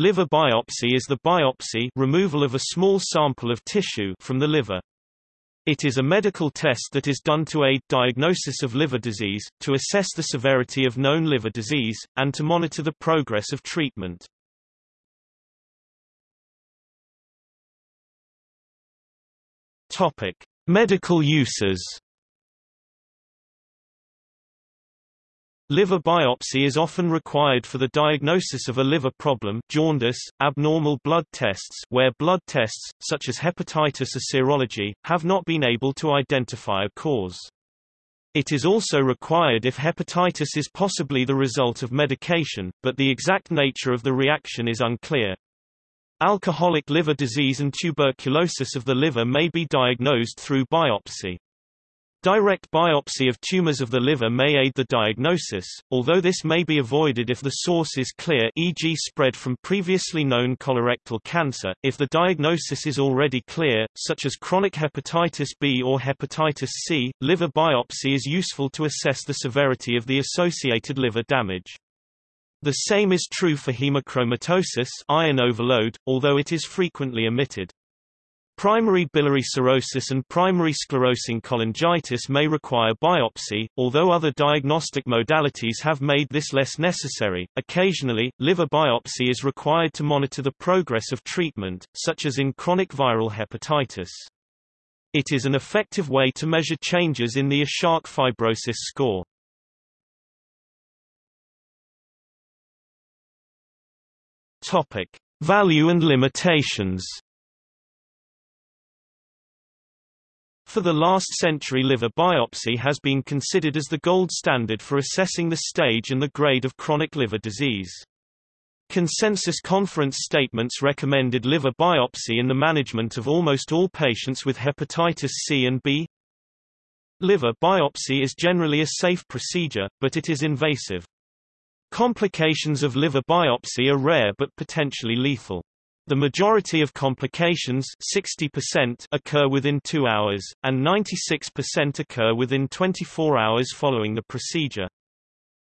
Liver biopsy is the biopsy removal of a small sample of tissue from the liver. It is a medical test that is done to aid diagnosis of liver disease, to assess the severity of known liver disease, and to monitor the progress of treatment. Topic: Medical uses. Liver biopsy is often required for the diagnosis of a liver problem jaundice, abnormal blood tests where blood tests, such as hepatitis or serology, have not been able to identify a cause. It is also required if hepatitis is possibly the result of medication, but the exact nature of the reaction is unclear. Alcoholic liver disease and tuberculosis of the liver may be diagnosed through biopsy. Direct biopsy of tumors of the liver may aid the diagnosis, although this may be avoided if the source is clear e.g. spread from previously known colorectal cancer. If the diagnosis is already clear, such as chronic hepatitis B or hepatitis C, liver biopsy is useful to assess the severity of the associated liver damage. The same is true for hemochromatosis iron overload, although it is frequently omitted. Primary biliary cirrhosis and primary sclerosing cholangitis may require biopsy, although other diagnostic modalities have made this less necessary. Occasionally, liver biopsy is required to monitor the progress of treatment, such as in chronic viral hepatitis. It is an effective way to measure changes in the Ishak fibrosis score. Topic: Value and limitations. For the last century liver biopsy has been considered as the gold standard for assessing the stage and the grade of chronic liver disease. Consensus conference statements recommended liver biopsy in the management of almost all patients with hepatitis C and B. Liver biopsy is generally a safe procedure, but it is invasive. Complications of liver biopsy are rare but potentially lethal. The majority of complications 60% occur within 2 hours, and 96% occur within 24 hours following the procedure.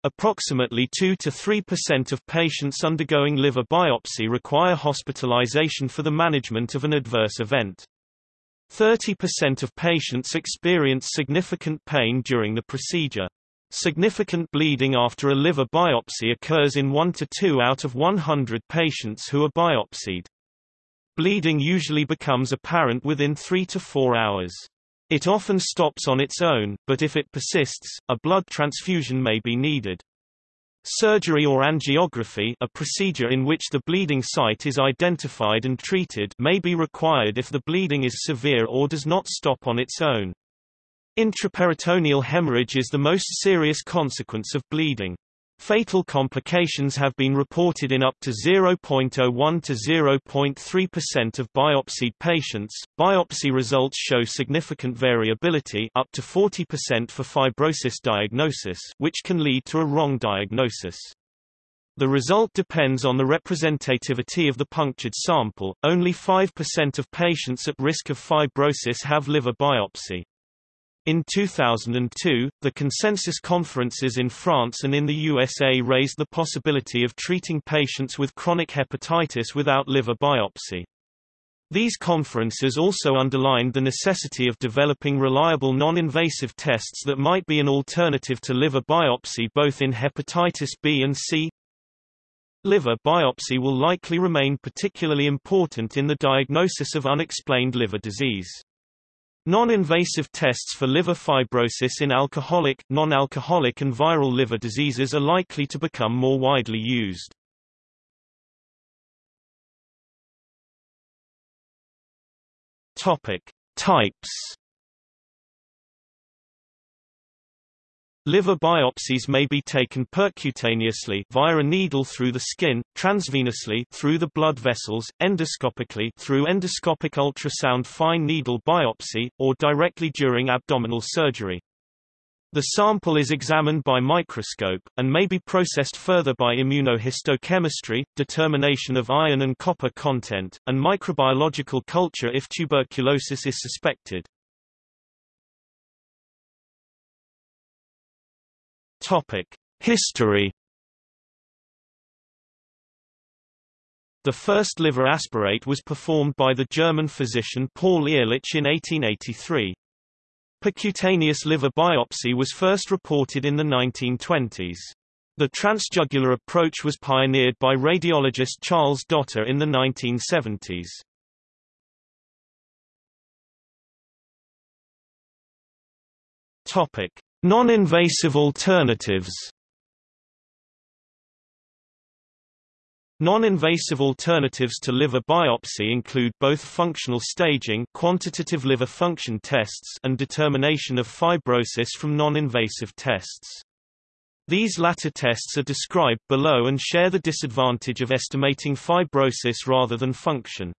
Approximately 2 to 3% of patients undergoing liver biopsy require hospitalization for the management of an adverse event. 30% of patients experience significant pain during the procedure. Significant bleeding after a liver biopsy occurs in 1 to 2 out of 100 patients who are biopsied. Bleeding usually becomes apparent within 3 to 4 hours. It often stops on its own, but if it persists, a blood transfusion may be needed. Surgery or angiography a procedure in which the bleeding site is identified and treated may be required if the bleeding is severe or does not stop on its own. Intraperitoneal hemorrhage is the most serious consequence of bleeding. Fatal complications have been reported in up to 0.01 to 0.3% of biopsied patients. Biopsy results show significant variability up to 40% for fibrosis diagnosis, which can lead to a wrong diagnosis. The result depends on the representativity of the punctured sample. Only 5% of patients at risk of fibrosis have liver biopsy. In 2002, the consensus conferences in France and in the USA raised the possibility of treating patients with chronic hepatitis without liver biopsy. These conferences also underlined the necessity of developing reliable non-invasive tests that might be an alternative to liver biopsy both in hepatitis B and C. Liver biopsy will likely remain particularly important in the diagnosis of unexplained liver disease. Non-invasive tests for liver fibrosis in alcoholic, non-alcoholic and viral liver diseases are likely to become more widely used. Topic: Types Liver biopsies may be taken percutaneously via a needle through the skin, transvenously through the blood vessels, endoscopically through endoscopic ultrasound fine needle biopsy, or directly during abdominal surgery. The sample is examined by microscope, and may be processed further by immunohistochemistry, determination of iron and copper content, and microbiological culture if tuberculosis is suspected. Topic: History The first liver aspirate was performed by the German physician Paul Ehrlich in 1883. Percutaneous liver biopsy was first reported in the 1920s. The transjugular approach was pioneered by radiologist Charles Dotter in the 1970s. Topic: Non-invasive alternatives. Non-invasive alternatives to liver biopsy include both functional staging quantitative liver function tests and determination of fibrosis from non-invasive tests. These latter tests are described below and share the disadvantage of estimating fibrosis rather than function.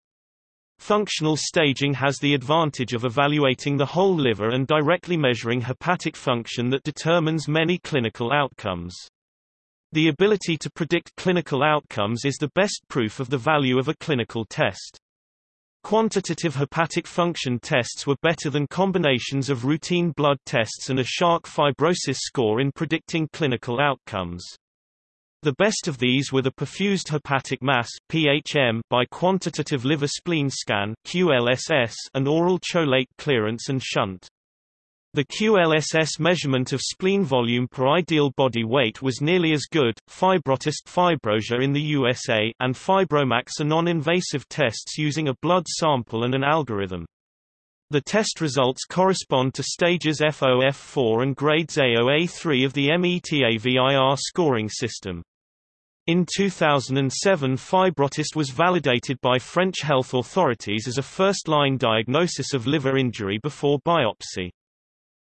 Functional staging has the advantage of evaluating the whole liver and directly measuring hepatic function that determines many clinical outcomes. The ability to predict clinical outcomes is the best proof of the value of a clinical test. Quantitative hepatic function tests were better than combinations of routine blood tests and Ishak fibrosis score in predicting clinical outcomes. The best of these were the perfused hepatic mass (PHM) by quantitative liver spleen scan (QLSS) and oral cholate clearance and shunt. The QLSS measurement of spleen volume per ideal body weight was nearly as good. Fibrotest FibroSure in the USA and Fibromax are non-invasive tests using a blood sample and an algorithm. The test results correspond to stages FOF4 and grades AOA3 of the METAVIR scoring system. In 2007 Fibrotest was validated by French health authorities as a first-line diagnosis of liver injury before biopsy.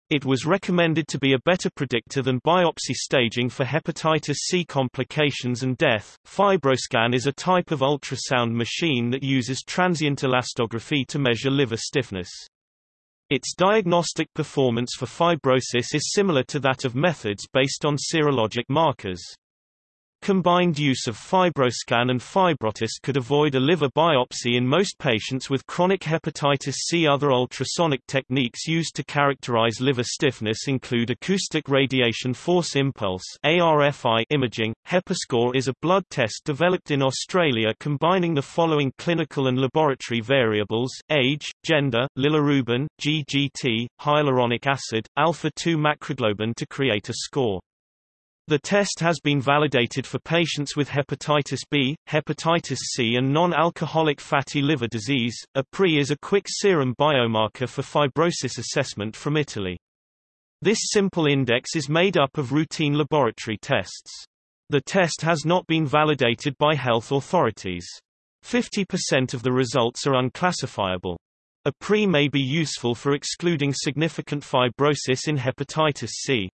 It was recommended to be a better predictor than biopsy staging for hepatitis C complications and death. Fibroscan is a type of ultrasound machine that uses transient elastography to measure liver stiffness. Its diagnostic performance for fibrosis is similar to that of methods based on serologic markers. Combined use of fibroscan and fibrotest could avoid a liver biopsy in most patients with chronic hepatitis C. Other ultrasonic techniques used to characterize liver stiffness include acoustic radiation force impulse ARFI imaging. HepaScore is a blood test developed in Australia combining the following clinical and laboratory variables: age, gender, bilirubin, GGT, hyaluronic acid, alpha-2 macroglobulin to create a score. The test has been validated for patients with hepatitis B, hepatitis C and non-alcoholic fatty liver disease. APRI is a quick serum biomarker for fibrosis assessment from Italy. This simple index is made up of routine laboratory tests. The test has not been validated by health authorities. 50% of the results are unclassifiable. APRI may be useful for excluding significant fibrosis in hepatitis C.